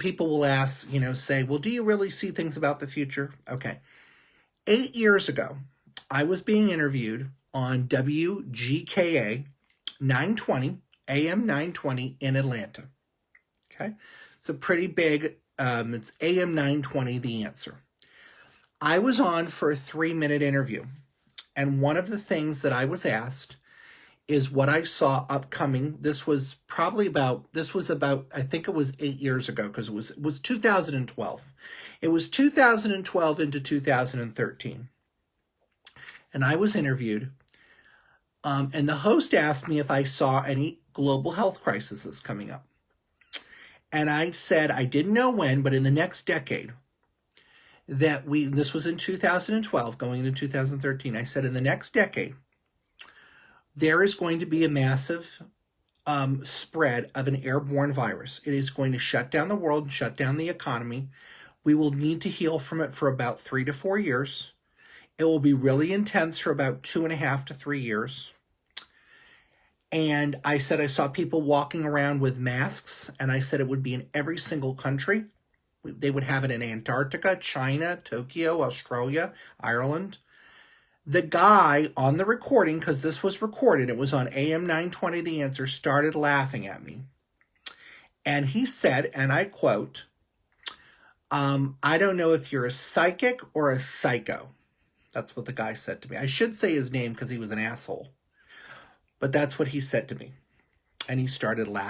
people will ask, you know, say, well, do you really see things about the future? Okay. Eight years ago, I was being interviewed on WGKA 920, AM 920 in Atlanta. Okay. It's a pretty big, um, it's AM 920, the answer. I was on for a three minute interview. And one of the things that I was asked is what I saw upcoming. This was probably about, this was about, I think it was eight years ago because it was, it was 2012. It was 2012 into 2013. And I was interviewed. Um, and the host asked me if I saw any global health crises coming up. And I said I didn't know when, but in the next decade, that we, this was in 2012, going into 2013, I said in the next decade, there is going to be a massive um, spread of an airborne virus. It is going to shut down the world shut down the economy. We will need to heal from it for about three to four years. It will be really intense for about two and a half to three years. And I said I saw people walking around with masks, and I said it would be in every single country. They would have it in Antarctica, China, Tokyo, Australia, Ireland the guy on the recording, because this was recorded, it was on AM 920 The Answer, started laughing at me. And he said, and I quote, um, I don't know if you're a psychic or a psycho. That's what the guy said to me. I should say his name because he was an asshole. But that's what he said to me. And he started laughing.